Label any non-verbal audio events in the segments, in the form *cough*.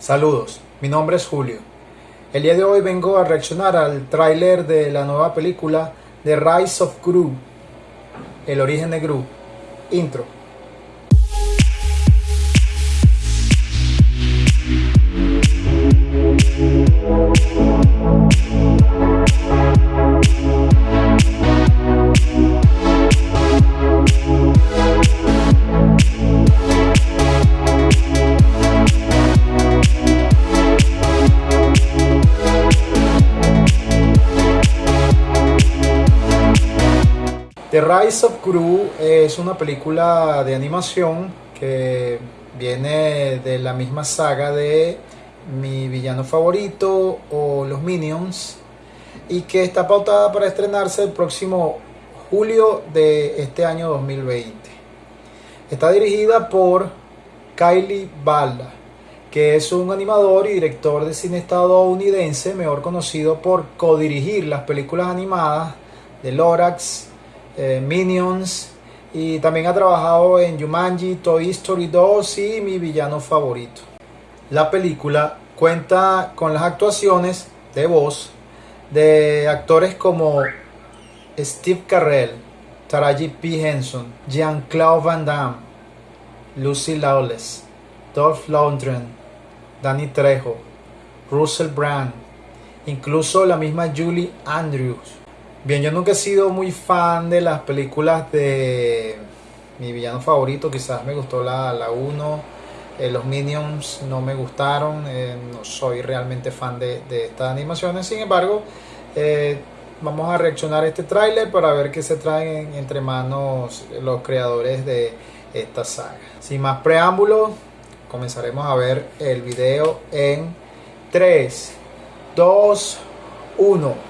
Saludos, mi nombre es Julio. El día de hoy vengo a reaccionar al tráiler de la nueva película The Rise of Gru, El origen de Gru. Intro. Rise of Gru es una película de animación que viene de la misma saga de mi villano favorito o los Minions y que está pautada para estrenarse el próximo julio de este año 2020. Está dirigida por Kylie Balda, que es un animador y director de cine estadounidense, mejor conocido por codirigir las películas animadas de Lorax, eh, Minions y también ha trabajado en Jumanji, Toy Story 2 y mi villano favorito. La película cuenta con las actuaciones de voz de actores como Steve Carell, Taraji P. Henson, Jean-Claude Van Damme, Lucy Lawless, Dolph Lundgren, Danny Trejo, Russell Brand, incluso la misma Julie Andrews. Bien, yo nunca he sido muy fan de las películas de mi villano favorito, quizás me gustó la 1, eh, los Minions no me gustaron, eh, no soy realmente fan de, estas animaciones, sin embargo, eh, vamos a reaccionar a este tráiler para ver qué se traen entre manos los creadores de esta saga. Sin más preámbulos, comenzaremos a ver el video en 3, 2, 1.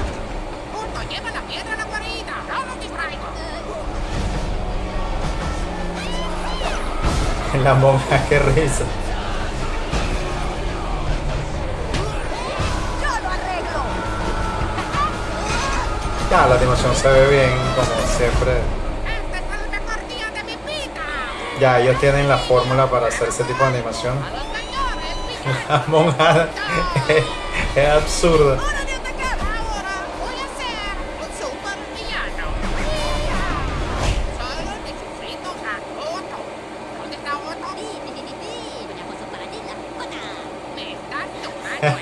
*laughs* La monja, qué risa. Ya, la animación se ve bien, como siempre. Ya, ellos tienen la fórmula para hacer ese tipo de animación. *laughs* La monja *laughs* es absurda. ¿Dónde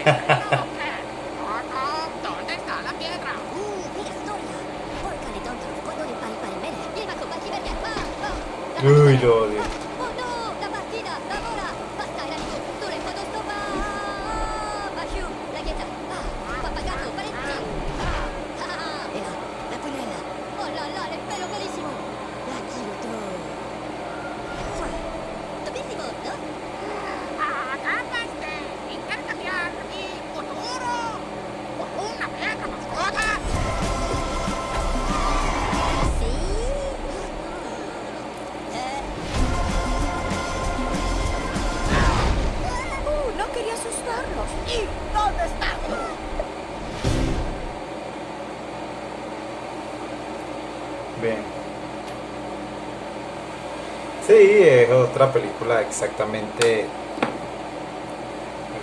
está la piedra? Uy, lo odio. Bien. Sí, es otra película exactamente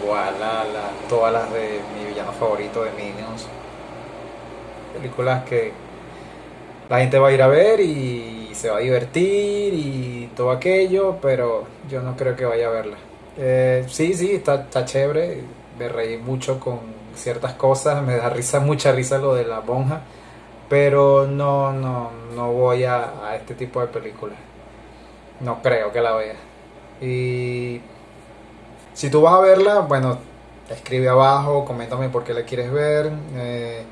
igual a la, todas las de mi villano favorito de Minions. Películas que la gente va a ir a ver y se va a divertir y todo aquello, pero yo no creo que vaya a verla. Eh, sí, sí, está, está chévere, me reí mucho con ciertas cosas, me da risa, mucha risa lo de la monja pero no, no, no voy a, a este tipo de películas. No creo que la vea. Y si tú vas a verla, bueno, escribe abajo, coméntame por qué la quieres ver, eh,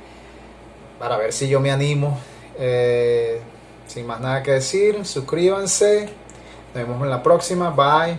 para ver si yo me animo. Eh, sin más nada que decir, suscríbanse. Nos vemos en la próxima. Bye.